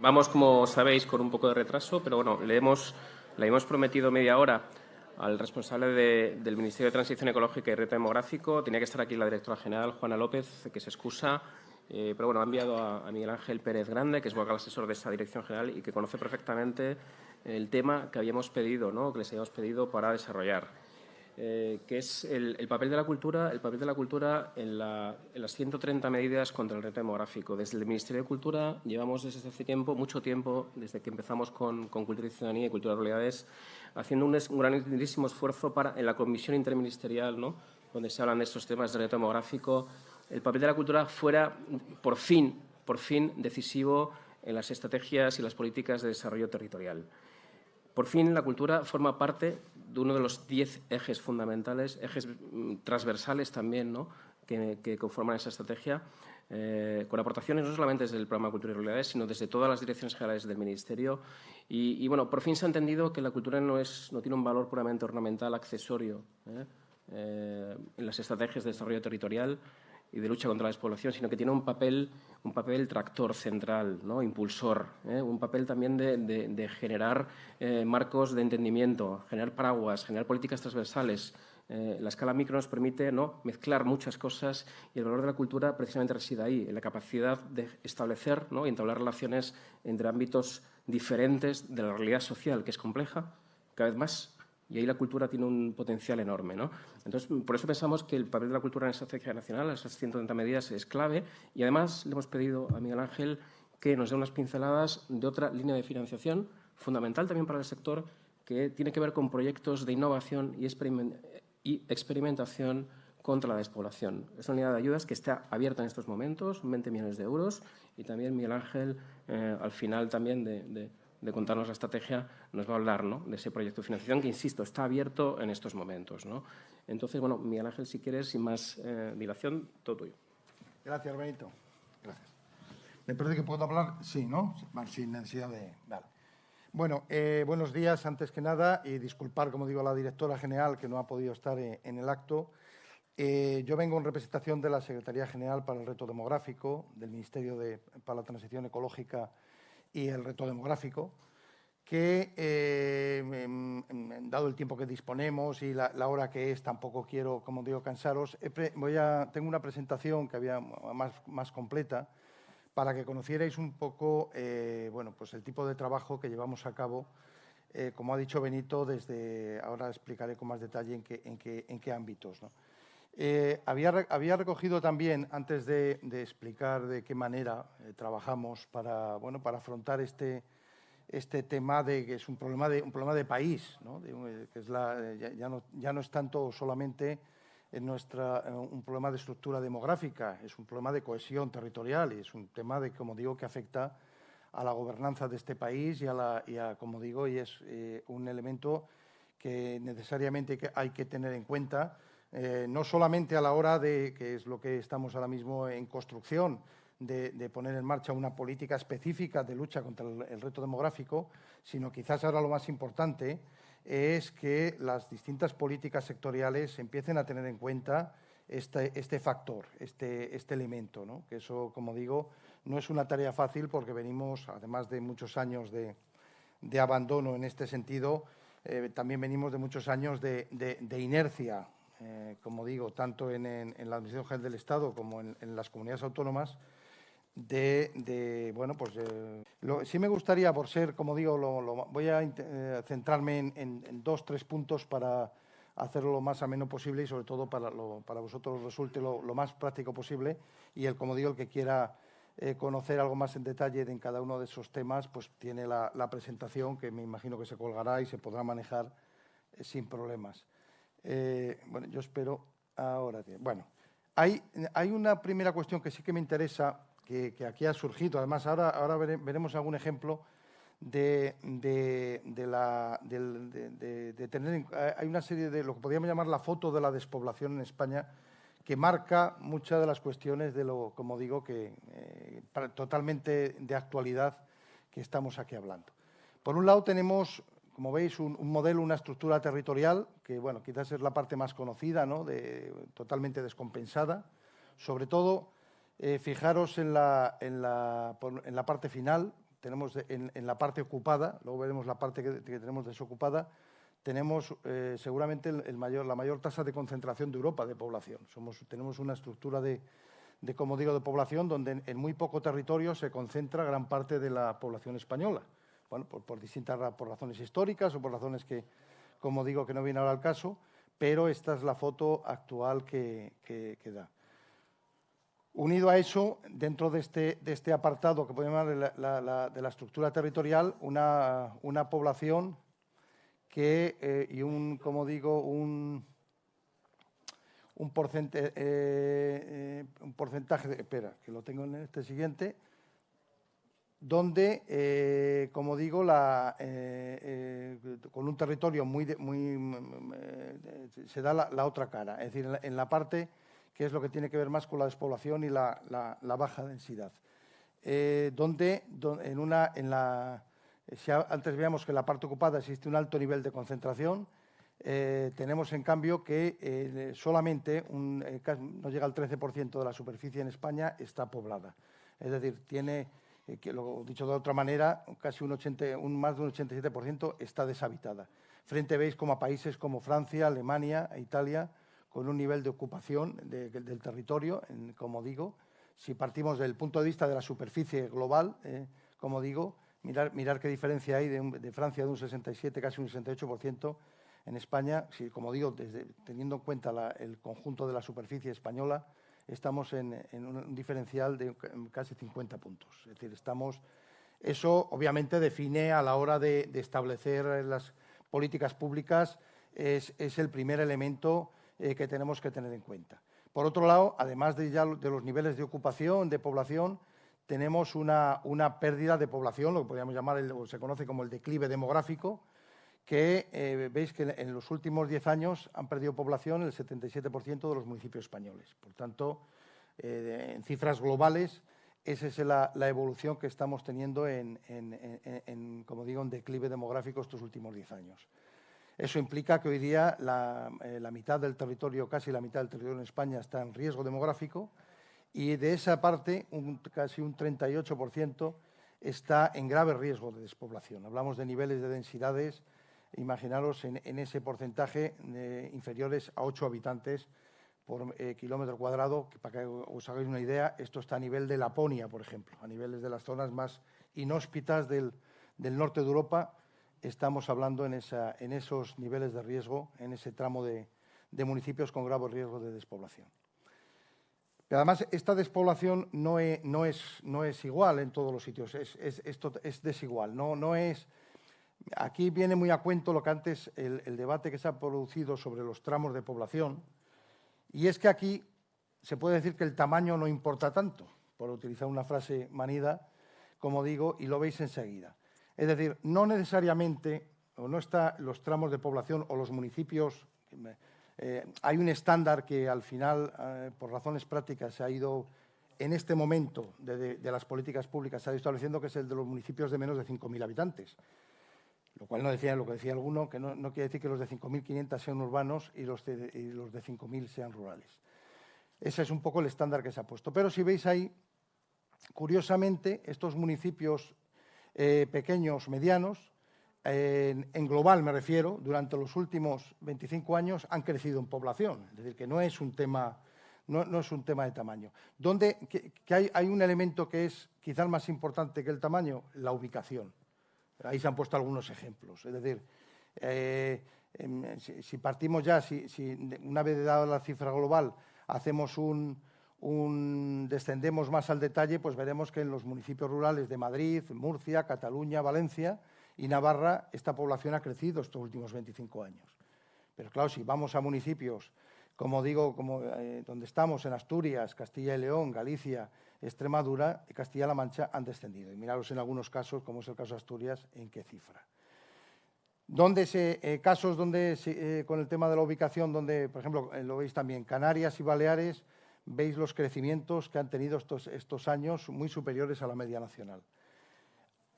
Vamos, como sabéis, con un poco de retraso, pero bueno, le hemos, le hemos prometido media hora al responsable del Ministerio de Transición Ecológica y Reto Demográfico. Tenía que estar aquí la directora general, Juana López, que se excusa. Eh, pero bueno, ha enviado a, Miguel Ángel Pérez Grande, que es vocal asesor de esa dirección general y que conoce perfectamente el tema que habíamos pedido, ¿no? que les habíamos pedido para desarrollar. Eh, que es el, papel de la cultura, el papel de la cultura en, las 130 medidas contra el reto demográfico. Desde el Ministerio de Cultura llevamos desde hace tiempo, mucho tiempo, desde que empezamos con, Cultura y Ciudadanía y Cultura de Realidades, haciendo un, un grandísimo esfuerzo para, en la comisión interministerial, ¿no? donde se hablan de estos temas de reto demográfico, el papel de la cultura fuera, por fin, por fin, decisivo en las estrategias y las políticas de desarrollo territorial. Por fin, la cultura forma parte uno de los diez ejes fundamentales, ejes mm, transversales también, ¿no? que, conforman esa estrategia, eh, con aportaciones no solamente desde el programa Cultura y Realidades, sino desde todas las direcciones generales del Ministerio. Y, bueno, por fin se ha entendido que la cultura no, es, no tiene un valor puramente ornamental, accesorio, ¿eh? Eh, en las estrategias de desarrollo territorial, y de lucha contra la despoblación, sino que tiene un papel, un papel tractor central, ¿no? impulsor, ¿eh? un papel también de, generar eh, marcos de entendimiento, generar paraguas, generar políticas transversales. Eh, la escala micro nos permite ¿no? mezclar muchas cosas y el valor de la cultura precisamente reside ahí, en la capacidad de establecer ¿no? y entablar relaciones entre ámbitos diferentes de la realidad social, que es compleja, cada vez más y ahí la cultura tiene un potencial enorme. ¿no? Entonces, por eso pensamos que el papel de la cultura en esa estrategia nacional, esas 130 medidas, es clave. Y además le hemos pedido a Miguel Ángel que nos dé unas pinceladas de otra línea de financiación fundamental también para el sector, que tiene que ver con proyectos de innovación y, experimentación contra la despoblación. Es una unidad de ayudas que está abierta en estos momentos, 20 millones de euros, y también Miguel Ángel, eh, al final también de contarnos la estrategia, nos va a hablar ¿no? de ese proyecto de financiación que, insisto, está abierto en estos momentos. ¿no? Entonces, bueno, Miguel Ángel, si quieres, sin más eh, dilación, todo tuyo. Gracias, Benito. Gracias. ¿Me parece que puedo hablar? Sí, ¿no? Sin necesidad de... Vale. Bueno, eh, buenos días, antes que nada, y disculpar, como digo, a la directora general que no ha podido estar eh, en el acto. yo vengo en representación de la Secretaría General para el Reto Demográfico, del Ministerio de, para la Transición Ecológica y el reto demográfico, que, eh, dado el tiempo que disponemos y la, hora que es, tampoco quiero, como digo, cansaros. voy a, tengo una presentación que había más, más completa para que conocierais un poco eh, bueno, pues el tipo de trabajo que llevamos a cabo, eh, como ha dicho Benito, desde ahora explicaré con más detalle en qué, en qué, en qué ámbitos. ¿no? Eh, había, había, recogido también, antes de, explicar de qué manera eh, trabajamos para, bueno, para afrontar este, este tema de que es un problema de, un problema de país, ¿no? Eh, que es la, ya, no, ya, no, es tanto solamente en nuestra, un problema de estructura demográfica, es un problema de cohesión territorial y es un tema, de, como digo, que afecta a la gobernanza de este país y, a, la, y a como digo, y es un elemento que necesariamente hay que tener en cuenta eh, no solamente a la hora de, que es lo que estamos ahora mismo en construcción, de, poner en marcha una política específica de lucha contra el, reto demográfico, sino quizás ahora lo más importante es que las distintas políticas sectoriales empiecen a tener en cuenta este, este factor, este, este elemento, ¿no? que eso, como digo, no es una tarea fácil porque venimos, además de muchos años de, abandono en este sentido, eh, también venimos de muchos años de, de inercia eh, como digo, tanto en, la Administración General del Estado como en, las comunidades autónomas, de, bueno, pues eh, sí me gustaría, por ser, como digo, lo, voy a eh, centrarme en, dos, tres puntos para hacerlo lo más ameno posible y sobre todo para, para vosotros resulte lo, más práctico posible y el, como digo, el que quiera conocer algo más en detalle en cada uno de esos temas, pues tiene la, la presentación que me imagino que se colgará y se podrá manejar sin problemas. Eh, bueno, yo espero ahora. Bueno, hay, hay, una primera cuestión que sí que me interesa, que, aquí ha surgido. Además, ahora, ahora veremos algún ejemplo de, de, la, de, tener... Hay una serie de lo que podríamos llamar la foto de la despoblación en España que marca muchas de las cuestiones de lo, como digo, que eh, totalmente de actualidad que estamos aquí hablando. Por un lado tenemos como veis, un, modelo, una estructura territorial que, bueno, quizás es la parte más conocida, ¿no? de, totalmente descompensada. Sobre todo, eh, fijaros en la, en, la, en la, parte final, tenemos en, la parte ocupada, luego veremos la parte que, tenemos desocupada, tenemos eh, seguramente el, mayor, la mayor tasa de concentración de Europa de población. Somos, tenemos una estructura de, como digo, de población donde en, muy poco territorio se concentra gran parte de la población española. Bueno, por, distintas por razones históricas o por razones que, como digo, que no viene ahora al caso, pero esta es la foto actual que, da. Unido a eso, dentro de este, de este apartado que podemos llamar de la estructura territorial, una, una población que, eh, y un, como digo, un, un, porcentaje, eh, un porcentaje de, espera, que lo tengo en este siguiente, donde, eh, como digo, la, con un territorio muy, muy se da la, otra cara, es decir, en la, parte que es lo que tiene que ver más con la despoblación y la, baja densidad, donde, en, una, en la si antes veíamos que en la parte ocupada existe un alto nivel de concentración, eh, tenemos en cambio que eh, solamente un, eh, no llega al 13% de la superficie en España está poblada. Es decir, tiene, que lo dicho de otra manera, casi un, 80, un más de un 87% está deshabitada. Frente veis como a países como Francia, Alemania e Italia, con un nivel de ocupación del territorio, como digo, si partimos del punto de vista de la superficie global, como digo, Mirar, mirar qué diferencia hay de, Francia de un 67, casi un 68%. En España, si, como digo, teniendo en cuenta el conjunto de la superficie española, estamos en, un diferencial de casi 50 puntos. Es decir, estamos... Eso, obviamente, define a la hora de, establecer las políticas públicas, es, el primer elemento eh, que tenemos que tener en cuenta. Por otro lado, además de, ya de los niveles de ocupación, de población, tenemos una, pérdida de población, lo que podríamos llamar, o se conoce como el declive demográfico, que eh, veis que en los últimos 10 años han perdido población el 77% de los municipios españoles. Por tanto, eh, en cifras globales, esa es la, evolución que estamos teniendo en, como digo, en declive demográfico estos últimos 10 años. Eso implica que hoy día la, eh, la mitad del territorio, casi la mitad del territorio en España está en riesgo demográfico, y de esa parte casi un 38% está en grave riesgo de despoblación. Hablamos de niveles de densidades, imaginaros en, ese porcentaje inferiores a 8 habitantes por eh, kilómetro cuadrado, para que os hagáis una idea, esto está a nivel de Laponia, por ejemplo, a niveles de las zonas más inhóspitas del, norte de Europa, estamos hablando en, esos niveles de riesgo, en ese tramo de municipios con grave riesgo de despoblación. Pero además, esta despoblación no es, no es, igual en todos los sitios, es, es, es desigual. No es, aquí viene muy a cuento lo que antes, el, debate que se ha producido sobre los tramos de población, y es que aquí se puede decir que el tamaño no importa tanto, por utilizar una frase manida, como digo, y lo veis enseguida. Es decir, no necesariamente, o no están los tramos de población o los municipios eh, hay un estándar que al final, eh, por razones prácticas, se ha ido, en este momento de, las políticas públicas, se ha ido estableciendo que es el de los municipios de menos de 5.000 habitantes. Lo cual no decía lo que decía alguno, que no, quiere decir que los de 5.500 sean urbanos y los de, los de 5.000 sean rurales. Ese es un poco el estándar que se ha puesto. Pero si veis ahí, curiosamente, estos municipios eh, pequeños, medianos, en, global me refiero, durante los últimos 25 años han crecido en población, es decir, que no es un tema, no, es un tema de tamaño. Donde que, hay, un elemento que es quizás más importante que el tamaño, la ubicación. Ahí se han puesto algunos ejemplos, es decir, eh, em, si, partimos ya, si, una vez dada la cifra global hacemos un, descendemos más al detalle, pues veremos que en los municipios rurales de Madrid, Murcia, Cataluña, Valencia, y Navarra, esta población ha crecido estos últimos 25 años. Pero claro, si vamos a municipios, como digo, como, eh, donde estamos, en Asturias, Castilla y León, Galicia, Extremadura y Castilla-La Mancha han descendido. Y miraros en algunos casos, como es el caso de Asturias, en qué cifra. Donde se, eh, casos donde, eh, con el tema de la ubicación, donde, por ejemplo, lo veis también, Canarias y Baleares, veis los crecimientos que han tenido estos, estos años muy superiores a la media nacional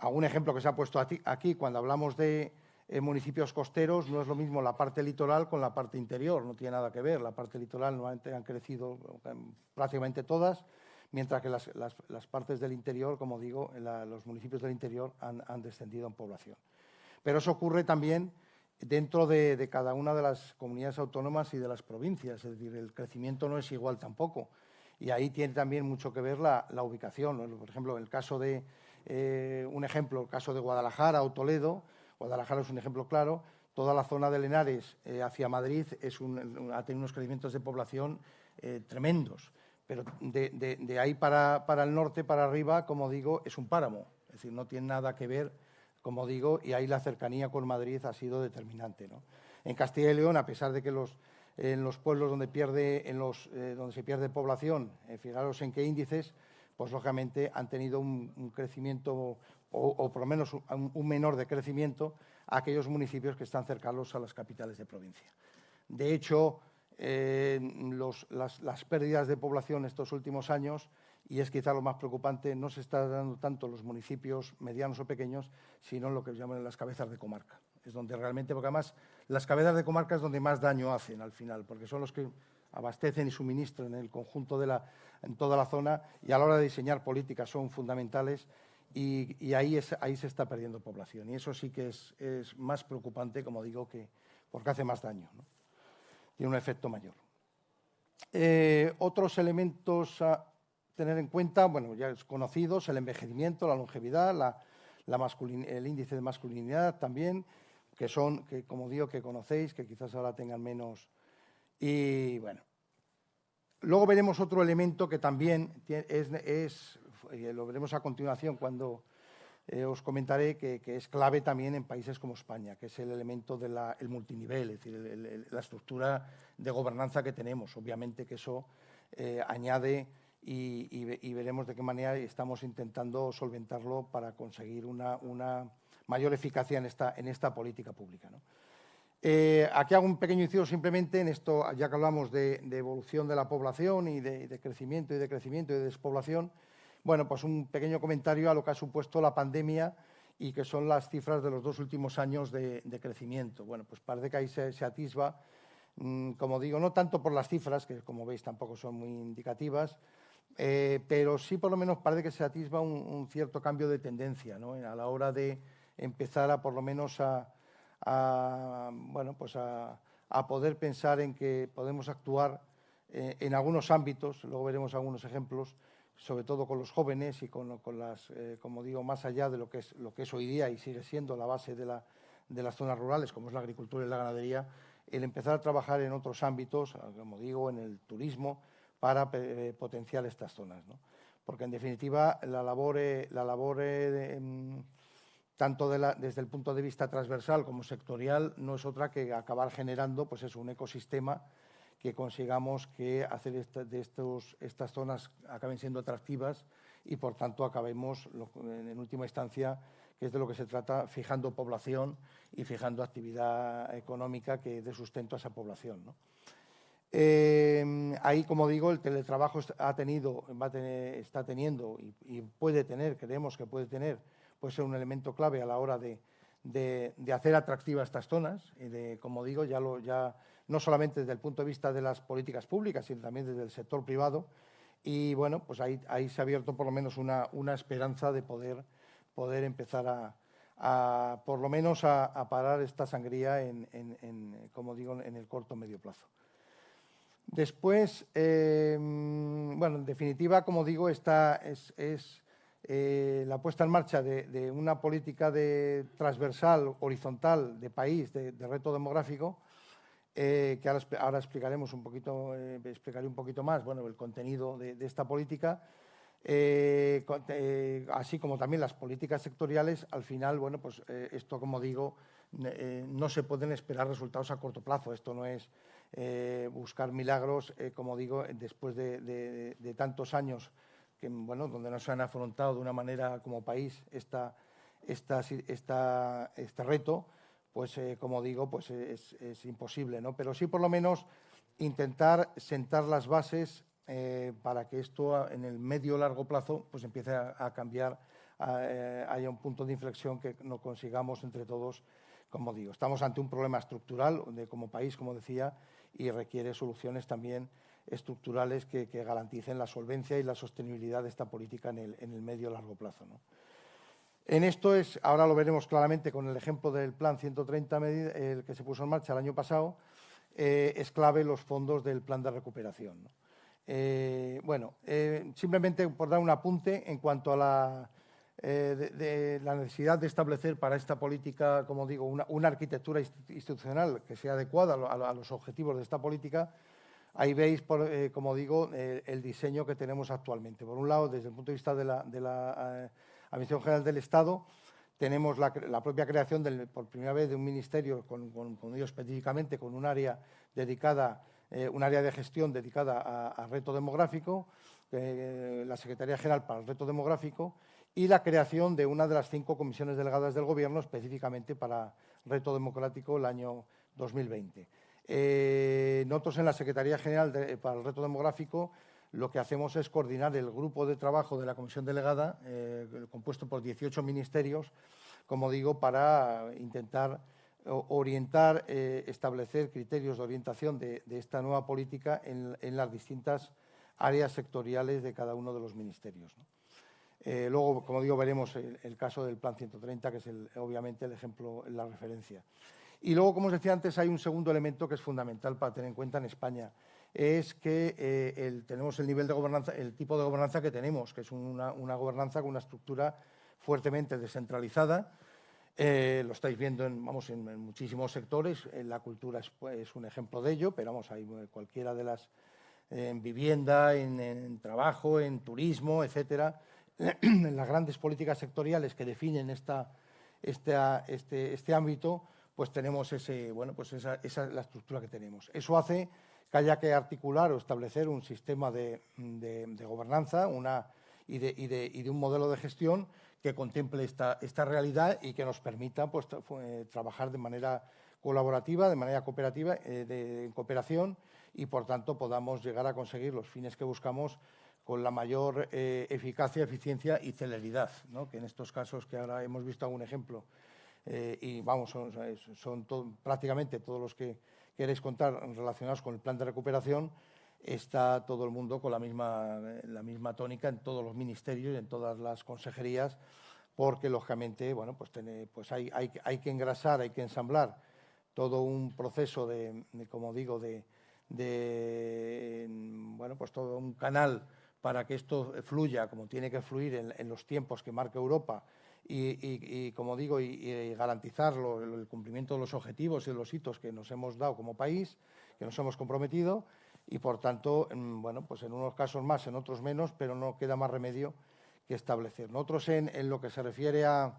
algún ejemplo que se ha puesto aquí, cuando hablamos de eh, municipios costeros, no es lo mismo la parte litoral con la parte interior, no tiene nada que ver. La parte litoral normalmente han crecido prácticamente todas, mientras que las, partes del interior, como digo, los municipios del interior han, descendido en población. Pero eso ocurre también dentro de, cada una de las comunidades autónomas y de las provincias, es decir, el crecimiento no es igual tampoco. Y ahí tiene también mucho que ver la, ubicación. Por ejemplo, el caso de, eh, un ejemplo, el caso de Guadalajara o Toledo, Guadalajara es un ejemplo claro, toda la zona de Lenares eh, hacia Madrid es ha tenido unos crecimientos de población eh, tremendos, pero de, ahí para, el norte, para arriba, como digo, es un páramo, es decir, no tiene nada que ver, como digo, y ahí la cercanía con Madrid ha sido determinante. En Castilla y León, a pesar de que los, en los pueblos donde, pierde, en los, eh, donde se pierde población, fijaros en qué índices, pues lógicamente han tenido un, crecimiento o, por lo menos un, menor de crecimiento a aquellos municipios que están cercanos a las capitales de provincia. De hecho, las, pérdidas de población estos últimos años, y es quizá lo más preocupante, no se está dando tanto los municipios medianos o pequeños, sino lo que llaman las cabezas de comarca. Es donde realmente, porque además las cabezas de comarca es donde más daño hacen al final, porque son los que abastecen y suministran en el conjunto de la, en toda la zona y a la hora de diseñar políticas son fundamentales y, ahí, es, ahí se está perdiendo población. Y eso sí que es, más preocupante, como digo, que porque hace más daño. Tiene un efecto mayor. Eh, otros elementos a tener en cuenta, bueno, ya es conocidos, el envejecimiento, la longevidad, la, el índice de masculinidad también, que son, como digo, que conocéis, que quizás ahora tengan menos, y bueno, luego veremos otro elemento que también es, lo veremos a continuación cuando eh, os comentaré que, es clave también en países como España, que es el elemento del multinivel, es decir, la estructura de gobernanza que tenemos. Obviamente que eso eh, añade y, veremos de qué manera estamos intentando solventarlo para conseguir una, mayor eficacia en esta, política pública. Eh, aquí hago un pequeño inciso simplemente en esto, ya que hablamos de, evolución de la población y de, crecimiento y de crecimiento y de despoblación, bueno, pues un pequeño comentario a lo que ha supuesto la pandemia y que son las cifras de los dos últimos años de, crecimiento. Bueno, pues parece que ahí se, atisba, mm, como digo, no tanto por las cifras, que como veis tampoco son muy indicativas, eh, pero sí por lo menos parece que se atisba un, cierto cambio de tendencia ¿no? a la hora de empezar a por lo menos a, bueno, pues a, poder pensar en que podemos actuar eh, en algunos ámbitos, luego veremos algunos ejemplos, sobre todo con los jóvenes y con, las, eh, como digo, más allá de lo que, es, lo que es hoy día y sigue siendo la base de, la, de las zonas rurales, como es la agricultura y la ganadería, el empezar a trabajar en otros ámbitos, como digo, en el turismo, para eh, potenciar estas zonas. Porque, en definitiva, la labor, la labor em, tanto desde el punto de vista transversal como sectorial, no es otra que acabar generando pues es un ecosistema que consigamos que hacer de estos, estas zonas acaben siendo atractivas y, por tanto, acabemos, en, última instancia, que es de lo que se trata, fijando población y fijando actividad económica que dé sustento a esa población. Eh, ahí, como digo, el teletrabajo ha tenido, va está teniendo y, y puede tener, creemos que puede tener, puede ser un elemento clave a la hora de, hacer atractivas estas zonas y de, como digo, ya, lo, ya no solamente desde el punto de vista de las políticas públicas, sino también desde el sector privado. Y bueno, pues ahí, ahí se ha abierto por lo menos una, esperanza de poder, poder empezar a, por lo menos a, parar esta sangría en, como digo, en el corto medio plazo. Después, eh, bueno, en definitiva, como digo, esta es eh, la puesta en marcha de, una política de transversal, horizontal, de país, de, reto demográfico, eh, que ahora, explicaremos un poquito, eh, explicaré un poquito más bueno, el contenido de, esta política, así como también las políticas sectoriales, al final, bueno, pues esto, como digo, no se pueden esperar resultados a corto plazo. Esto no es buscar milagros, como digo, después de tantos años que, bueno, donde no se han afrontado de una manera como país esta, esta, este reto, pues eh, como digo, pues es, imposible, ¿no? Pero sí por lo menos intentar sentar las bases eh, para que esto en el medio largo plazo pues empiece a, cambiar, eh, haya un punto de inflexión que no consigamos entre todos, como digo. Estamos ante un problema estructural de, como país, como decía, y requiere soluciones también estructurales que, garanticen la solvencia y la sostenibilidad de esta política en el, en el medio largo plazo. En esto es, ahora lo veremos claramente con el ejemplo del plan 130 el que se puso en marcha el año pasado, eh, es clave los fondos del plan de recuperación. Eh, bueno, eh, simplemente por dar un apunte en cuanto a la, la necesidad de establecer para esta política, como digo, una, arquitectura institucional que sea adecuada a, los objetivos de esta política, Ahí veis, como digo, el diseño que tenemos actualmente. Por un lado, desde el punto de vista de la Administración General del Estado, tenemos la, propia creación por primera vez de un ministerio, con, específicamente, con un área dedicada, eh, un área de gestión dedicada a, reto demográfico, eh, la Secretaría General para el Reto Demográfico, y la creación de una de las cinco comisiones delegadas del Gobierno específicamente para Reto Democrático el año 2020. Eh, nosotros en la Secretaría General para el Reto Demográfico lo que hacemos es coordinar el grupo de trabajo de la comisión delegada, eh, compuesto por 18 ministerios, como digo, para intentar orientar, eh, establecer criterios de orientación de, esta nueva política en, las distintas áreas sectoriales de cada uno de los ministerios. Eh, luego, como digo, veremos el, caso del Plan 130, que es obviamente el ejemplo, la referencia. Y luego, como os decía antes, hay un segundo elemento que es fundamental para tener en cuenta en España es que eh, tenemos el nivel de gobernanza, el tipo de gobernanza que tenemos, que es una, gobernanza con una estructura fuertemente descentralizada. Eh, lo estáis viendo en, vamos, en, muchísimos sectores, en la cultura es, pues, un ejemplo de ello, pero vamos, hay cualquiera de las, en vivienda, en, trabajo, en turismo, etcétera, en las grandes políticas sectoriales que definen esta, este, este, ámbito, pues tenemos ese, bueno, pues esa, esa es la estructura que tenemos. Eso hace que haya que articular o establecer un sistema de, gobernanza y, de, un modelo de gestión que contemple esta, realidad y que nos permita pues, trabajar de manera colaborativa, de manera cooperativa, eh, de, cooperación y, por tanto, podamos llegar a conseguir los fines que buscamos con la mayor eh, eficacia, eficiencia y celeridad, que en estos casos que ahora hemos visto algún ejemplo, y vamos, son, prácticamente todos los que queréis contar relacionados con el plan de recuperación, está todo el mundo con la misma, la misma tónica en todos los ministerios y en todas las consejerías, porque lógicamente bueno, pues, pues hay, hay, hay, que engrasar, hay que ensamblar todo un proceso de, como digo, de, bueno, pues todo un canal para que esto fluya como tiene que fluir en los tiempos que marca Europa y, como digo, y, garantizar el cumplimiento de los objetivos y de los hitos que nos hemos dado como país, que nos hemos comprometido y, por tanto, en, bueno, pues en unos casos más, en otros menos, pero no queda más remedio que establecer. Nosotros, en, lo que se refiere a,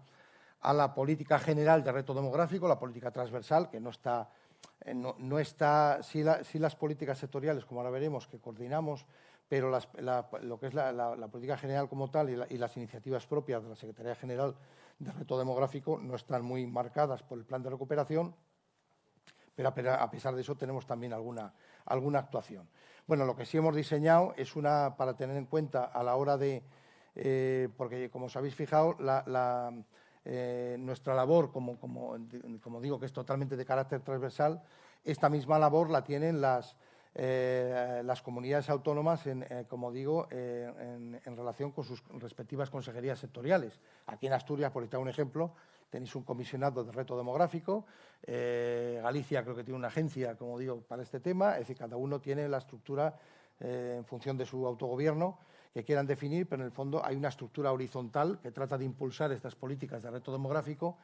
la política general de reto demográfico, la política transversal, que no está, eh, no, está si, las políticas sectoriales, como ahora veremos, que coordinamos, pero lo que es la, política general como tal y, las iniciativas propias de la Secretaría General de Reto Demográfico no están muy marcadas por el plan de recuperación, pero a pesar de eso tenemos también alguna, alguna actuación. Bueno, lo que sí hemos diseñado es una, para tener en cuenta a la hora de, eh, porque como os habéis fijado, eh, nuestra labor, como, como, como digo que es totalmente de carácter transversal, esta misma labor la tienen las, eh, las comunidades autónomas, en, eh, como digo, eh, en, relación con sus respectivas consejerías sectoriales. Aquí en Asturias, por citar un ejemplo, tenéis un comisionado de reto demográfico, Galicia creo que tiene una agencia, como digo, para este tema, es decir, cada uno tiene la estructura en función de su autogobierno que quieran definir, pero en el fondo hay una estructura horizontal que trata de impulsar estas políticas de reto demográfico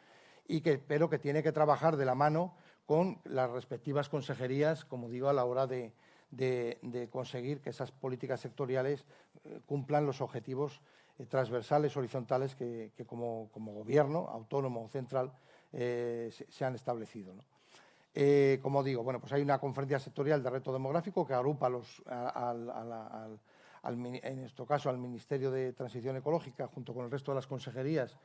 y que, pero que tiene que trabajar de la mano con las respectivas consejerías, como digo, a la hora de, conseguir que esas políticas sectoriales eh, cumplan los objetivos eh, transversales, horizontales que, como, gobierno autónomo o central eh, se, han establecido. como digo, bueno, pues hay una conferencia sectorial de reto demográfico que agrupa los, en nuestro caso al Ministerio de Transición Ecológica junto con el resto de las consejerías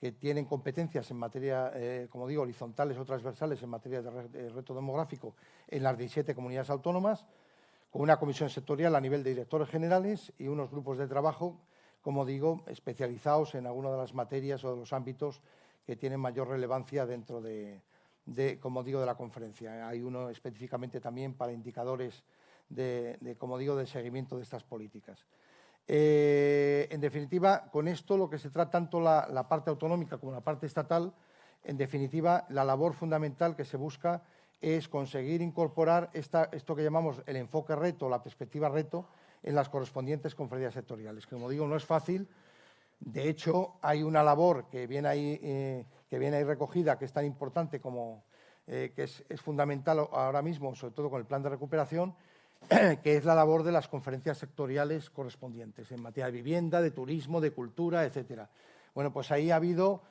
que tienen competencias en materia, eh, como digo, horizontales o transversales en materia de reto demográfico en las 17 comunidades autónomas, con una comisión sectorial a nivel de directores generales y unos grupos de trabajo, como digo, especializados en alguna de las materias o de los ámbitos que tienen mayor relevancia dentro de, de, como digo, de la conferencia. Hay uno específicamente también para indicadores de, como digo, de seguimiento de estas políticas. Eh, en definitiva, con esto lo que se trata tanto la, parte autonómica como la parte estatal, en definitiva, la labor fundamental que se busca es conseguir incorporar esto que llamamos el enfoque reto, la perspectiva reto, en las correspondientes conferencias sectoriales. Como digo, no es fácil. De hecho, hay una labor que viene ahí, eh, que viene ahí recogida, que es tan importante como eh, que es, es, fundamental ahora mismo, sobre todo con el plan de recuperación, que es la labor de las conferencias sectoriales correspondientes en materia de vivienda, de turismo, de cultura, etcétera. Bueno, pues ahí ha habido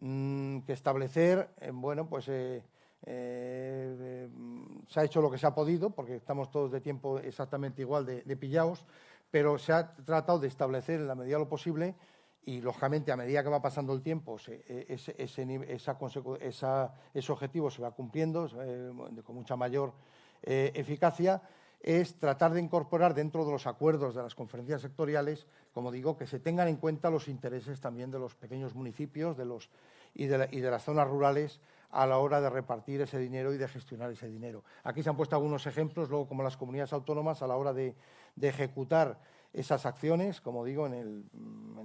mm, que establecer, eh, bueno, pues eh, se ha hecho lo que se ha podido, porque estamos todos de tiempo exactamente igual de, pillados, pero se ha tratado de establecer en la medida de lo posible y, lógicamente, a medida que va pasando el tiempo, e, ese, objetivo se va cumpliendo eh, con mucha mayor eh, eficacia, es tratar de incorporar dentro de los acuerdos de las conferencias sectoriales, como digo, que se tengan en cuenta los intereses también de los pequeños municipios y, de las zonas rurales a la hora de repartir ese dinero y de gestionar ese dinero. Aquí se han puesto algunos ejemplos, luego como las comunidades autónomas a la hora de, ejecutar esas acciones, como digo, en,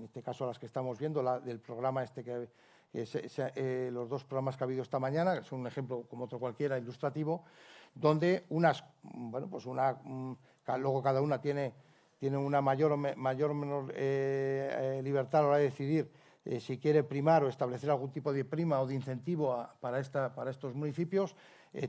este caso las que estamos viendo, del programa este que, eh, los dos programas que ha habido esta mañana, son un ejemplo como otro cualquiera ilustrativo, donde unas, bueno, pues una, mm, luego cada una tiene, tiene una mayor o mayor menor eh, eh, libertad a la hora de decidir eh, si quiere primar o establecer algún tipo de prima o de incentivo para, esta, para, estos municipios,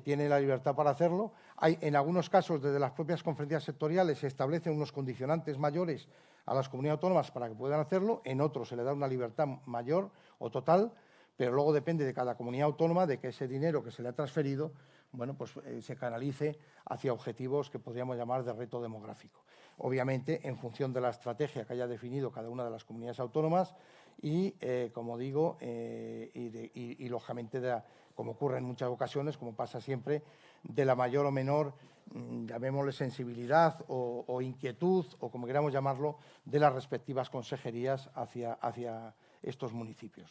tiene la libertad para hacerlo. Hay, en algunos casos, desde las propias conferencias sectoriales, se establecen unos condicionantes mayores a las comunidades autónomas para que puedan hacerlo, en otros se le da una libertad mayor o total, pero luego depende de cada comunidad autónoma de que ese dinero que se le ha transferido bueno, pues, eh, se canalice hacia objetivos que podríamos llamar de reto demográfico. Obviamente, en función de la estrategia que haya definido cada una de las comunidades autónomas, y, eh, como digo, eh, y, lógicamente, como ocurre en muchas ocasiones, como pasa siempre, de la mayor o menor, mm, llamémosle sensibilidad o, inquietud, o como queramos llamarlo, de las respectivas consejerías hacia, hacia estos municipios.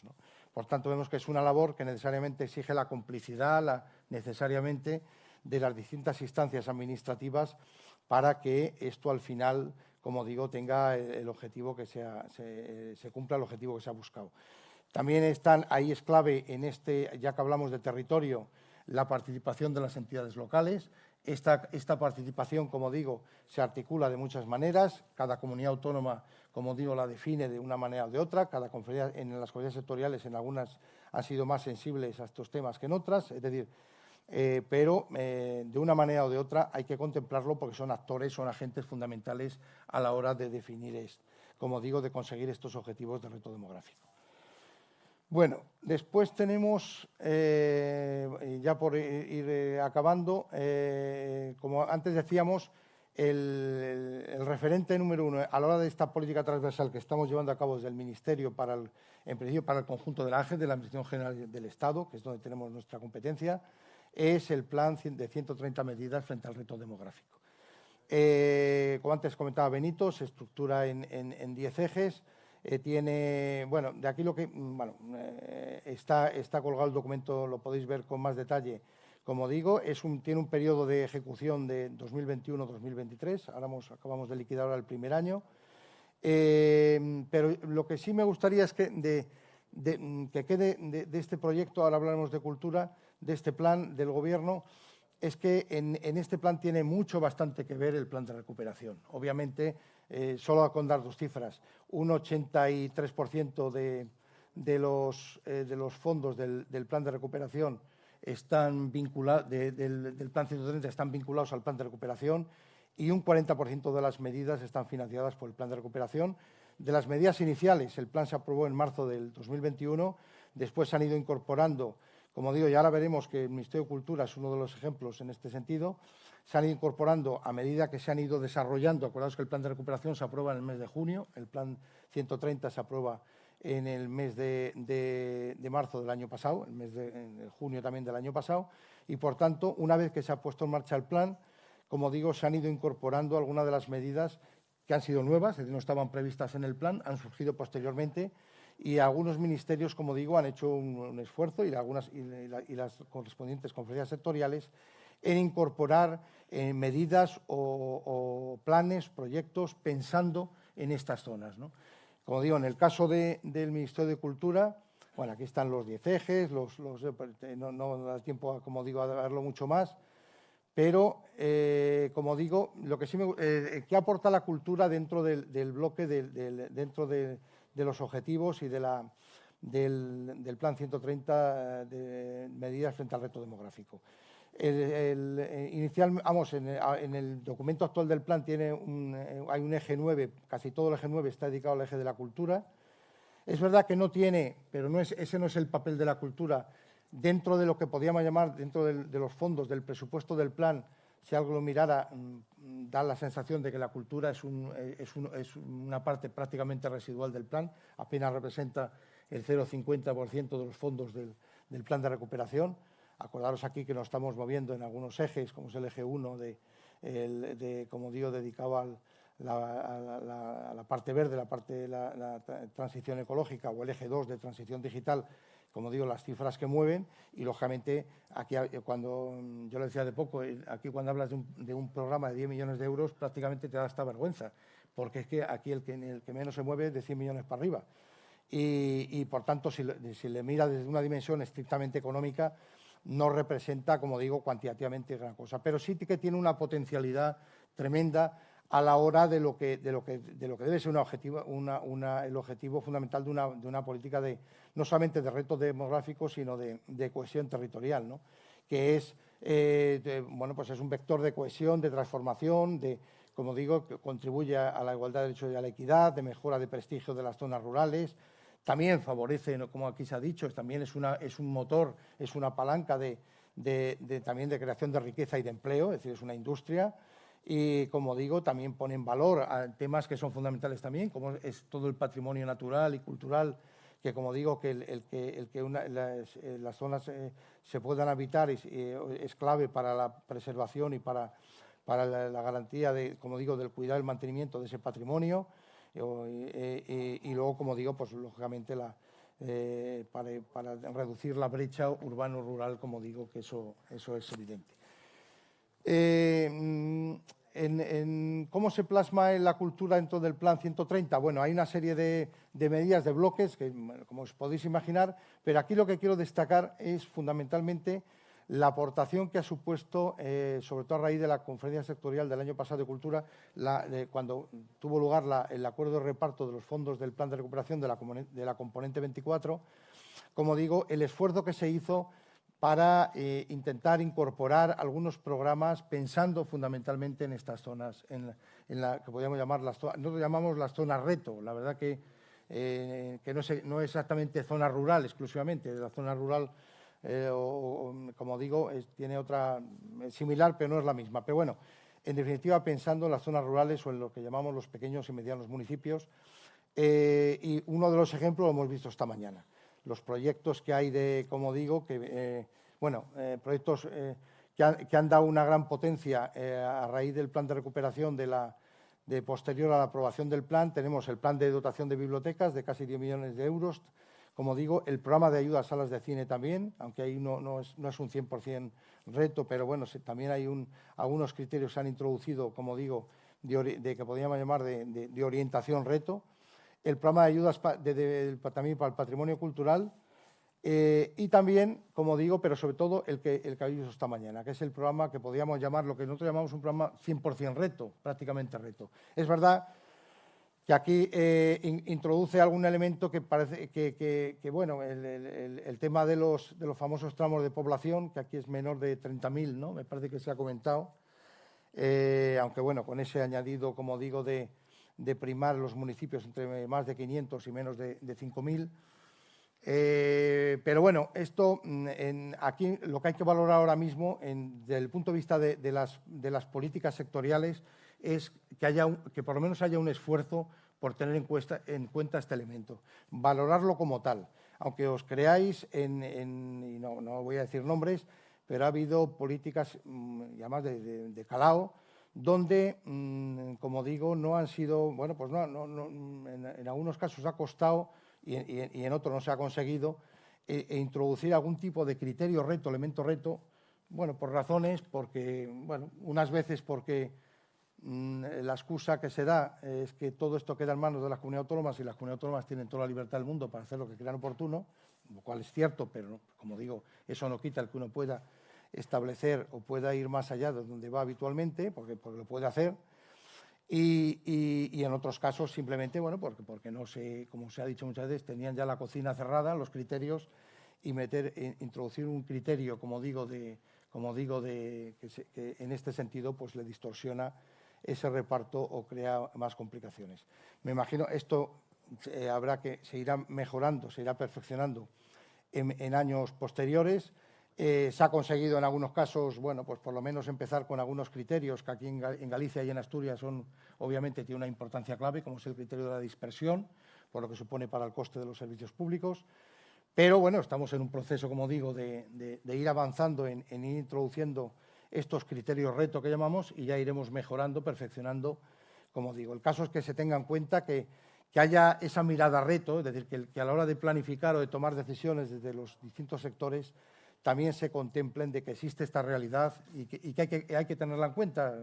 Por tanto, vemos que es una labor que necesariamente exige la complicidad, la, necesariamente, de las distintas instancias administrativas para que esto al final como digo, tenga el objetivo que sea, se, cumpla el objetivo que se ha buscado. También están, ahí es clave en este, ya que hablamos de territorio, la participación de las entidades locales. Esta, esta, participación, como digo, se articula de muchas maneras. Cada comunidad autónoma, como digo, la define de una manera o de otra. Cada conferencia, en las comunidades sectoriales, en algunas han sido más sensibles a estos temas que en otras. Es decir, eh, pero eh, de una manera o de otra hay que contemplarlo porque son actores, son agentes fundamentales a la hora de definir, como digo, de conseguir estos objetivos de reto demográfico. Bueno, después tenemos, eh, ya por ir acabando, como antes decíamos, el, referente número uno a la hora de esta política transversal que estamos llevando a cabo desde el Ministerio para el, en para el conjunto de la AGE, de la Administración General del Estado, que es donde tenemos nuestra competencia, es el plan de 130 medidas frente al reto demográfico. Eh, como antes comentaba Benito, se estructura en 10 ejes. Eh, tiene, bueno, de aquí lo que, mm, bueno, eh, está, está colgado el documento, lo podéis ver con más detalle. Como digo, es un, tiene un periodo de ejecución de 2021-2023. Ahora acabamos de liquidar el primer año. pero lo que sí me gustaría es que, de, mm, que quede de, este proyecto, ahora hablaremos de cultura, de este plan del Gobierno es que en, este plan tiene mucho, bastante que ver el plan de recuperación. Obviamente, eh, solo con dar dos cifras, un 83% de, de, los, eh, de los fondos del, plan de recuperación están vinculados, del, del, plan 130 están vinculados al plan de recuperación y un 40% de las medidas están financiadas por el plan de recuperación. De las medidas iniciales, el plan se aprobó en marzo del 2021, después se han ido incorporando como digo, ya ahora veremos que el Ministerio de Cultura es uno de los ejemplos en este sentido. Se han ido incorporando a medida que se han ido desarrollando. Acordaos que el plan de recuperación se aprueba en el mes de junio, el plan 130 se aprueba en el mes de, marzo del año pasado, el mes de junio también del año pasado, y por tanto, una vez que se ha puesto en marcha el plan, como digo, se han ido incorporando algunas de las medidas que han sido nuevas, es no estaban previstas en el plan, han surgido posteriormente y algunos ministerios, como digo, han hecho un, esfuerzo y, algunas, y, las correspondientes conferencias sectoriales en incorporar eh, medidas o, planes, proyectos, pensando en estas zonas. Como digo, en el caso del Ministerio de Cultura, bueno, aquí están los 10 ejes, los, eh, no, da tiempo, como digo, a verlo mucho más, pero, eh, como digo, lo que sí me, ¿qué aporta la cultura dentro del, bloque, dentro de de los objetivos y de la, del, Plan 130 de medidas frente al reto demográfico. El, eh, inicial, vamos, en, el documento actual del plan tiene eh, hay un eje 9, casi todo el eje 9 está dedicado al eje de la cultura. Es verdad que no tiene, pero no es, ese no es el papel de la cultura, dentro de lo que podríamos llamar, dentro de los fondos del presupuesto del plan, si algo lo mirara, mm, da la sensación de que la cultura es, una parte prácticamente residual del plan, apenas representa el 0,50% de los fondos del, plan de recuperación. Acordaros aquí que nos estamos moviendo en algunos ejes, como es el eje 1, de, como digo, dedicado a, la, parte verde, la parte de la, transición ecológica, o el eje 2 de transición digital, como digo, las cifras que mueven y, lógicamente, aquí cuando, yo lo decía de poco, eh, aquí cuando hablas de un, programa de 10 millones de euros prácticamente te da esta vergüenza, porque es que aquí el que, menos se mueve es de 100 millones para arriba. Y, por tanto, si, le mira desde una dimensión estrictamente económica, no representa, como digo, cuantitativamente gran cosa, pero sí que tiene una potencialidad tremenda a la hora de lo que, debe ser el objetivo fundamental de una, política de, no solamente de retos demográficos, sino de, cohesión territorial, que es, eh, pues es un vector de cohesión, de transformación, de, como digo, que contribuye a la igualdad de derechos y a la equidad, de mejora de prestigio de las zonas rurales, también favorece, como aquí se ha dicho, también es, es un motor, es una palanca de, también de creación de riqueza y de empleo, es decir, es una industria, y, como digo, también ponen valor a temas que son fundamentales también, como es todo el patrimonio natural y cultural, que, como digo, que el, que, eh, las, zonas eh, se puedan habitar es, eh, es, clave para la preservación y para, para la, garantía, de, como digo, del cuidado y el mantenimiento de ese patrimonio. y luego, como digo, pues lógicamente para, para, reducir la brecha urbano-rural, como digo, que eso, eso es evidente. Eh, mm, en, ¿Cómo se plasma en la cultura dentro del Plan 130? Bueno, hay una serie de, medidas, de bloques, que, como os podéis imaginar, pero aquí lo que quiero destacar es fundamentalmente la aportación que ha supuesto, eh, sobre todo a raíz de la conferencia sectorial del año pasado de Cultura, cuando tuvo lugar el acuerdo de reparto de los fondos del Plan de Recuperación de la, de la componente 24, como digo, el esfuerzo que se hizo para eh, intentar incorporar algunos programas pensando fundamentalmente en estas zonas, en, la que podríamos llamar las zonas, nosotros llamamos las zonas reto, la verdad que, eh, que no, es, exactamente zona rural exclusivamente, la zona rural, eh, como digo, tiene otra similar, pero no es la misma. Pero bueno, en definitiva, pensando en las zonas rurales o en lo que llamamos los pequeños y medianos municipios, y uno de los ejemplos lo hemos visto esta mañana los proyectos que hay de, como digo, que, eh, bueno, eh, proyectos eh, que, han, dado una gran potencia a raíz del plan de recuperación de la de posterior a la aprobación del plan. Tenemos el plan de dotación de bibliotecas de casi 10 millones de euros. Como digo, el programa de ayuda a salas de cine también, aunque ahí no, no, es, no es, un 100% reto, pero bueno, también hay un, algunos criterios que se han introducido, como digo, de, que podríamos llamar de, de orientación reto el programa de ayudas también para el patrimonio cultural eh, y también, como digo, pero sobre todo el que, el que habéis visto esta mañana, que es el programa que podríamos llamar, lo que nosotros llamamos un programa 100% reto, prácticamente reto. Es verdad que aquí eh, introduce algún elemento que parece que, bueno, el, tema de los, de los famosos tramos de población, que aquí es menor de 30.000, ¿no? Me parece que se ha comentado, eh, aunque bueno, con ese añadido, como digo, de, de primar los municipios entre más de 500 y menos de, 5.000. Eh, pero bueno, esto mm, aquí lo que hay que valorar ahora mismo desde el punto de vista de, las, de, las, políticas sectoriales es que, haya que por lo menos haya un esfuerzo por tener en, en, cuenta este elemento, valorarlo como tal. Aunque os creáis en, y no, no, voy a decir nombres, pero ha habido políticas, mm, llamadas de, de calao, donde, mm, como digo, no han sido, bueno, pues no, en, algunos casos ha costado y, en otro no se ha conseguido, e, e, introducir algún tipo de criterio reto, elemento reto, bueno, por razones, porque, bueno, unas veces porque mm, la excusa que se da es que todo esto queda en manos de las comunidades autónomas y las comunidades autónomas tienen toda la libertad del mundo para hacer lo que crean oportuno, lo cual es cierto, pero, como digo, eso no quita el que uno pueda establecer o pueda ir más allá de donde va habitualmente, porque, porque lo puede hacer, y, en otros casos simplemente, bueno, porque, porque no sé, como se ha dicho muchas veces, tenían ya la cocina cerrada, los criterios, y meter, introducir un criterio, como digo, de, como digo de, que, en este sentido pues le distorsiona ese reparto o crea más complicaciones. Me imagino esto eh, habrá que se irá mejorando, se irá perfeccionando en años posteriores eh, se ha conseguido en algunos casos, bueno, pues por lo menos empezar con algunos criterios que aquí en, Galicia y en Asturias son, obviamente, tiene una importancia clave, como es el criterio de la dispersión, por lo que supone para el coste de los servicios públicos. Pero bueno, estamos en un proceso, como digo, de, ir avanzando en, ir introduciendo estos criterios reto que llamamos y ya iremos mejorando, perfeccionando, como digo. El caso es que se tenga en cuenta que, haya esa mirada reto, es decir, que, a la hora de planificar o de tomar decisiones desde los distintos sectores también se contemplen de que existe esta realidad y que, hay, que tenerla en cuenta.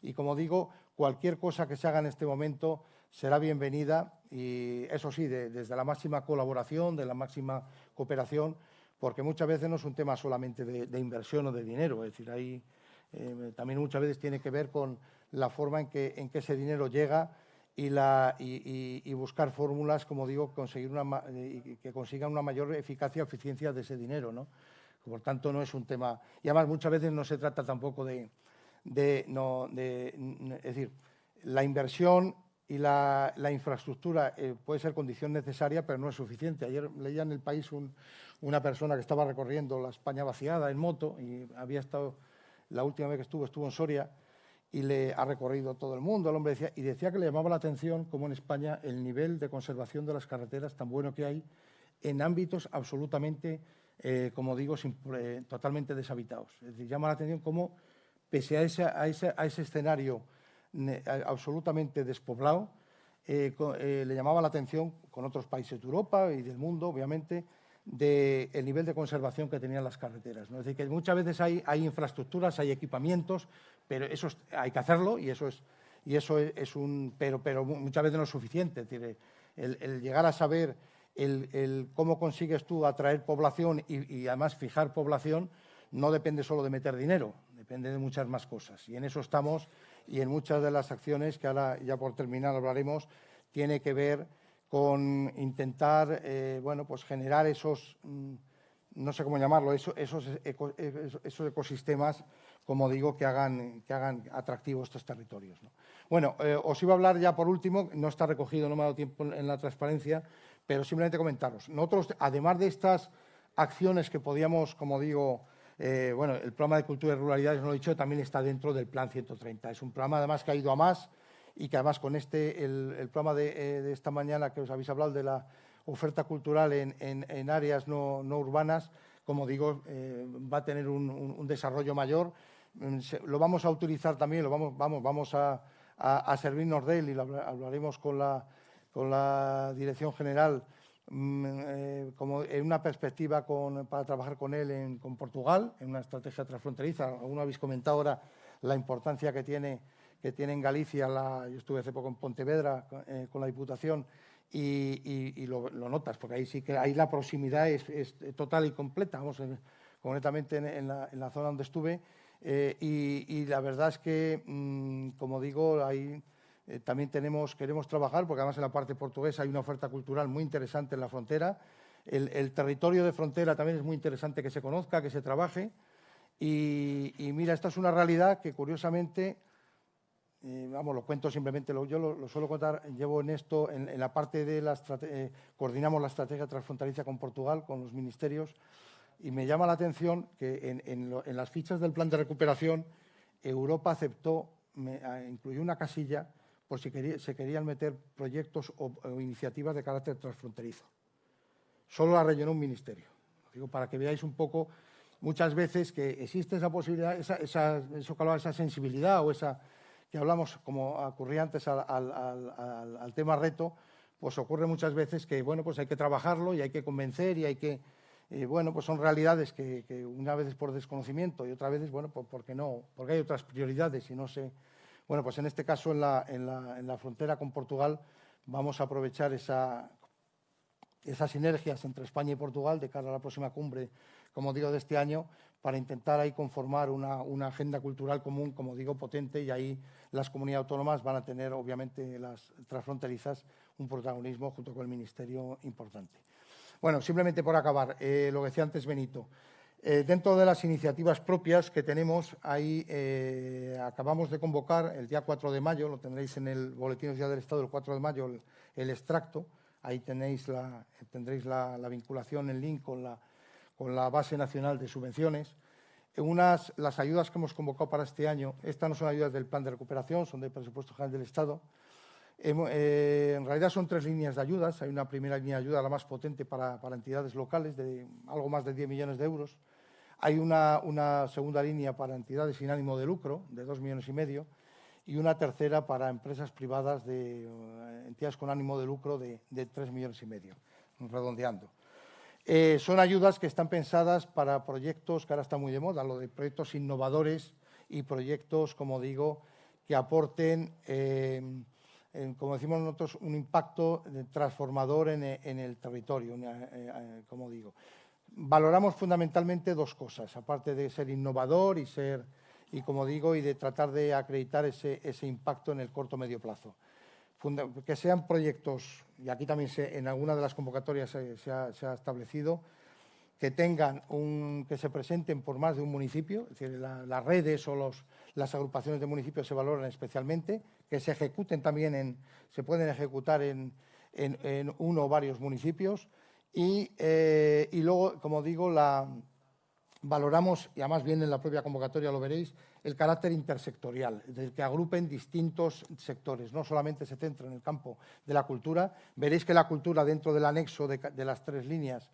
y como digo, cualquier cosa que se haga en este momento será bienvenida y eso sí, desde la máxima colaboración, de la máxima cooperación, porque muchas veces no es un tema solamente de, inversión o de dinero, es decir, ahí eh, también muchas veces tiene que ver con la forma en que, en que ese dinero llega y, la, y, buscar fórmulas, como digo, conseguir una, que consigan una mayor eficacia o eficiencia de ese dinero. ¿no? Por tanto, no es un tema... Y además, muchas veces no se trata tampoco de... no, es decir, la inversión y la, infraestructura eh, puede ser condición necesaria, pero no es suficiente. Ayer leía en el país una persona que estaba recorriendo la España vaciada en moto y había estado, la última vez que estuvo, estuvo en Soria y le ha recorrido todo el mundo, el hombre decía, y decía que le llamaba la atención cómo en España el nivel de conservación de las carreteras tan bueno que hay en ámbitos absolutamente eh, como digo, eh, totalmente deshabitados. Es decir, llama la atención cómo, pese a ese, a ese, escenario absolutamente despoblado, eh, le llamaba la atención con otros países de Europa y del mundo, obviamente, del nivel de conservación que tenían las carreteras. Es decir, que muchas veces hay, infraestructuras, hay equipamientos, pero eso hay que hacerlo y eso es, y eso es, un... Pero, pero muchas veces no es suficiente. Es decir, el llegar a saber el, cómo consigues tú atraer población y, además fijar población no depende solo de meter dinero, depende de muchas más cosas. Y en eso estamos y en muchas de las acciones que ahora ya por terminar hablaremos, tiene que ver con intentar eh, bueno, pues generar esos, mm, no sé cómo llamarlo, esos, esos, ecosistemas, como digo, que hagan, que hagan atractivos estos territorios. Bueno, eh, os iba a hablar ya por último, no está recogido, no me ha dado tiempo en la transparencia, pero simplemente comentaros. Nosotros, además de estas acciones que podíamos, como digo, eh, bueno, el programa de cultura y ruralidades, no lo he dicho, también está dentro del Plan 130. Es un programa, además, que ha ido a más y que, además, con este, el, programa eh, de, esta mañana que os habéis hablado de la oferta cultural en, áreas no, urbanas, como digo, eh, va a tener un, desarrollo mayor. Mm, lo vamos a utilizar también, lo vamos, vamos, vamos a, a servirnos de él y lo hablaremos con la con la Dirección General mm, eh, como en una perspectiva para trabajar con él con Portugal, en una estrategia transfronteriza. Alguno habéis comentado ahora la importancia que tiene, que tiene en Galicia, yo estuve hace poco en Pontevedra eh, con la Diputación y, lo, notas, porque ahí sí que ahí la proximidad es, total y completa, vamos, concretamente en, la, zona donde estuve. Eh, y, la verdad es que, mm, como digo, hay eh, también tenemos, queremos trabajar, porque además en la parte portuguesa hay una oferta cultural muy interesante en la frontera. El, territorio de frontera también es muy interesante que se conozca, que se trabaje. Y, mira, esta es una realidad que curiosamente, eh, vamos, lo cuento simplemente, yo lo, suelo contar, llevo en esto, en, la parte de la eh, coordinamos la estrategia transfronteriza con Portugal, con los ministerios, y me llama la atención que en, las fichas del plan de recuperación, Europa aceptó, incluyó una casilla por si se querían meter proyectos o, iniciativas de carácter transfronterizo. Solo la rellenó un ministerio. digo para que veáis un poco muchas veces que existe esa posibilidad, esa, esa, eso esa sensibilidad o esa que hablamos, como ocurría antes al, tema reto, pues ocurre muchas veces que, bueno, pues hay que trabajarlo y hay que convencer y hay que, eh, bueno, pues son realidades que, una vez es por desconocimiento y otra vez es, bueno, pues porque no, porque hay otras prioridades y no sé. Bueno, pues en este caso, en la, en la, en la frontera con Portugal, vamos a aprovechar esa, esas sinergias entre España y Portugal de cara a la próxima cumbre, como digo, de este año, para intentar ahí conformar una, una, agenda cultural común, como digo, potente, y ahí las comunidades autónomas van a tener, obviamente, las transfronterizas, un protagonismo junto con el Ministerio importante. Bueno, simplemente por acabar, eh, lo que decía antes Benito, eh, dentro de las iniciativas propias que tenemos, ahí eh, acabamos de convocar el día 4 de mayo, lo tendréis en el Boletín Oficial del Estado el 4 de mayo, el, extracto, ahí tenéis la, tendréis la, vinculación, el link con la, con la base nacional de subvenciones. Unas, las ayudas que hemos convocado para este año, estas no son ayudas del plan de recuperación, son del presupuesto general del Estado, eh, en realidad son tres líneas de ayudas. Hay una primera línea de ayuda, la más potente para, entidades locales, de algo más de 10 millones de euros. Hay una, segunda línea para entidades sin ánimo de lucro, de 2 millones y medio, y una tercera para empresas privadas de eh, entidades con ánimo de lucro de, de 3 millones y medio, redondeando. Eh, son ayudas que están pensadas para proyectos que ahora están muy de moda, lo de proyectos innovadores y proyectos, como digo, que aporten como decimos nosotros, un impacto transformador en, el territorio, como digo. Valoramos fundamentalmente dos cosas, aparte de ser innovador y ser, y como digo, y de tratar de acreditar ese, impacto en el corto medio plazo. que sean proyectos, y aquí también en alguna de las convocatorias se ha establecido, que tengan un, que se presenten por más de un municipio, es decir, las redes o los, las agrupaciones de municipios se valoran especialmente, que se ejecuten también en, se pueden ejecutar en, en, uno o varios municipios. Y, eh, y, luego, como digo, la, valoramos, y además viene en la propia convocatoria, lo veréis, el carácter intersectorial, es que agrupen distintos sectores, no solamente se centra en el campo de la cultura, veréis que la cultura dentro del anexo de, de las tres líneas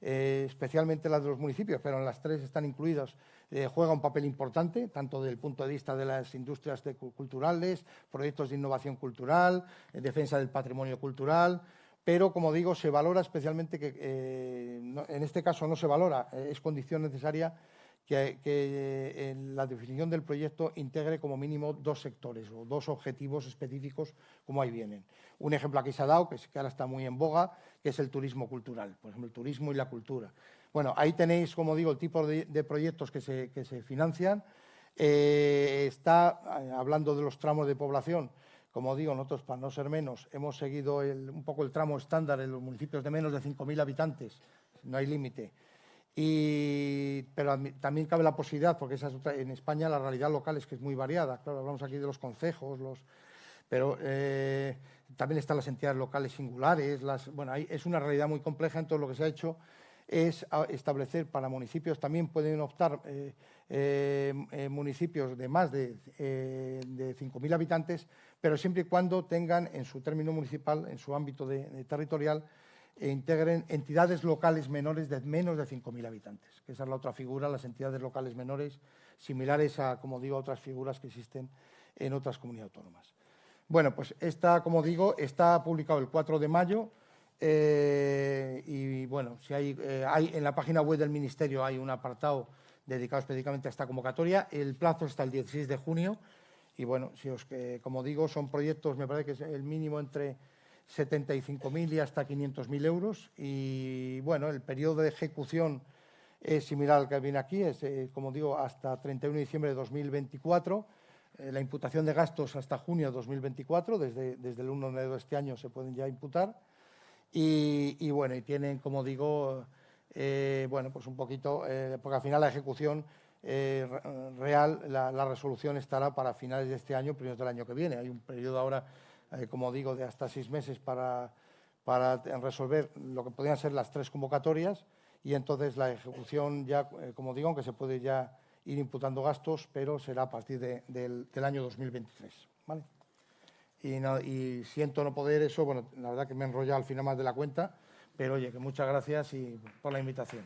eh, especialmente las de los municipios, pero en las tres están incluidas, eh, juega un papel importante, tanto desde el punto de vista de las industrias culturales, proyectos de innovación cultural, eh, defensa del patrimonio cultural, pero, como digo, se valora especialmente que, en este caso no se valora, es condición necesaria que, la definición del proyecto integre como mínimo dos sectores o dos objetivos específicos como ahí vienen. Un ejemplo aquí se ha dado, que, que ahora está muy en boga, que es el turismo cultural, por ejemplo, el turismo y la cultura. Bueno, ahí tenéis, como digo, el tipo de, proyectos que se, financian. Eh, está eh, hablando de los tramos de población, como digo, nosotros, para no ser menos, hemos seguido un poco el tramo estándar en los municipios de menos de 5.000 habitantes, no hay límite. Y, pero también cabe la posibilidad, porque en España la realidad local es que es muy variada. Claro, hablamos aquí de los concejos, los, pero eh, también están las entidades locales singulares. Bueno, es una realidad muy compleja, entonces lo que se ha hecho es establecer para municipios, también pueden optar eh, eh, municipios de más de, de 5.000 habitantes, pero siempre y cuando tengan en su término municipal, en su ámbito de territorial, e integren entidades locales menores de menos de 5.000 habitantes, que esa es la otra figura, las entidades locales menores, similares a, como digo, otras figuras que existen en otras comunidades autónomas. Bueno, pues esta, como digo, está publicado el 4 de mayo eh, y, bueno, si hay, eh, hay, en la página web del Ministerio hay un apartado dedicado específicamente a esta convocatoria. El plazo está el 16 de junio y, bueno, si os, como digo, son proyectos, me parece que es el mínimo entre 75.000 y hasta 500.000 euros. Y bueno, el periodo de ejecución es similar al que viene aquí, es, eh, como digo, hasta 31 de diciembre de 2024. Eh, la imputación de gastos hasta junio de 2024, desde, desde el 1 de enero de este año se pueden ya imputar. Y, bueno, y tienen, como digo, eh, bueno, pues un poquito, porque al final la ejecución real, la, resolución estará para finales de este año, primeros del año que viene. Hay un periodo ahora eh, como digo, de hasta seis meses para, para resolver lo que podrían ser las tres convocatorias y entonces la ejecución ya, eh, como digo, aunque se puede ya ir imputando gastos, pero será a partir del, año 2023. ¿vale? Y, siento no poder eso, bueno, la verdad que me he enrollado al final más de la cuenta, pero oye, que muchas gracias y por la invitación.